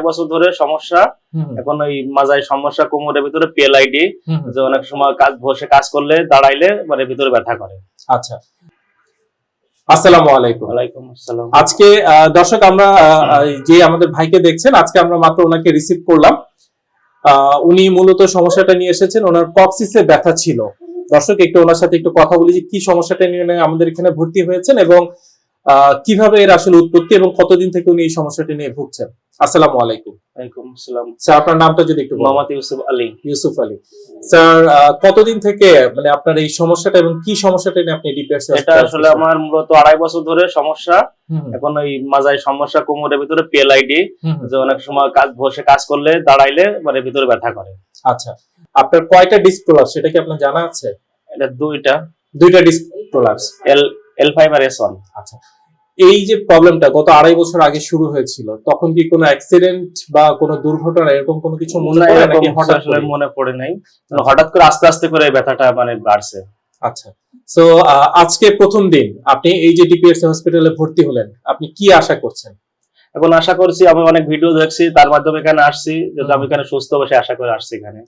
আড়াই বছর ধরে সমস্যা। এখন ওই মাজায় সমস্যা কোমরের ভিতরে পিএলআইডি। যে অনেক সময় কাজ বসে কাজ করলে দাঁড়াইলে মানে ভিতরে ব্যথা করে। আচ্ছা। আসসালামু আলাইকুম। ওয়ালাইকুম আসসালাম। আজকে দর্শক আমরা যে আমাদের ভাইকে দেখছেন আজকে আমরা মাত্র ওনাকে রিসিভ করলাম। আহ, উনি মূলত সমস্যাটা নিয়ে এসেছেন ওনার কক্সিসে ব্যথা ছিল। দর্শক একটু ওনার সাথে একটু কথা বলি যে কি সমস্যাটা নিয়ে আমাদের এখানে ভর্তি হয়েছেন এবং কীভাবে এর আসলে উৎপত্তি এবং কতদিন থেকে উনি এই সমস্যাটা নিয়ে ভুগছেন? আসসালামু আলাইকুম। ওয়ালাইকুম আসসালাম। স্যার আপনার নামটা যদি একটু। মোহাম্মদ ইউসুফ আলী। ইউসুফ আলী। স্যার কতদিন থেকে মানে আপনার এই সমস্যাটা এবং কি সমস্যাটা নিয়ে আপনি এটা আসলে আমার মূলত আড়াই বছর ধরে সমস্যা। এখন ওই মাজায় সমস্যা কোমরের ভিতরে পিএলআইডি যে অনেক সময় কাজ বসে কাজ করলে দাঁড়াইলে মানে ভিতরে ব্যথা করে। আচ্ছা। আপনার কয়টা ডিস্ক প্রলাপস সেটা কি আপনার জানা আছে? এটা দুইটা। দুইটা disc prolapse L L five আর এস ওয়ান আচ্ছা। এই যে প্রবলেমটা গত আড়াই বছর আগে শুরু হয়েছিল তখন কি কোনো অ্যাক্সিডেন্ট বা কোনো দুর্ঘটনা এরকম কোনো কিছু মনে পড়ে নাকি হঠাৎ করে? মনে পড়ে নাই। মানে হঠাৎ করে আস্তে আস্তে করে এই ব্যথাটা মানে বাড়ছে। আচ্ছা। সো আজকে প্রথম দিন আপনি এই যে ডিপিএসসি হসপিটালে ভর্তি হলেন আপনি কি আশা করছেন? এখন আশা করছি আমি অনেক ভিডিও দেখছি তার মাধ্যমে এখানে আসছি যদি আমি এখানে সুস্থ বসে আশা করে আসছি এখানে।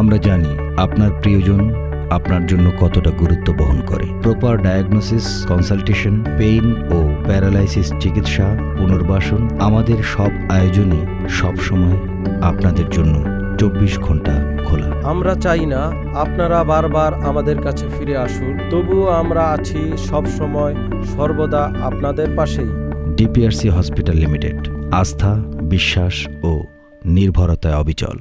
আমরা জানি আপনার প্রিয়জন আপনার জন্য কতটা গুরুত্ব বহন করে। প্রপার ডায়াগনোসিস কনসালটেশন পেইন ও প্যারালাইসিস চিকিৎসা পুনর্বাসন আমাদের সব আয়োজনে সব সময় আপনাদের জন্য চব্বিশ ঘণ্টা খোলা। আমরা চাই না আপনারা বারবার আমাদের কাছে ফিরে আসুন তবুও আমরা আছি সব সময় সর্বদা আপনাদের পাশেই। ডিপিআরসি হসপিটাল লিমিটেড আস্থা বিশ্বাস ও নির্ভরতায় অবিচল।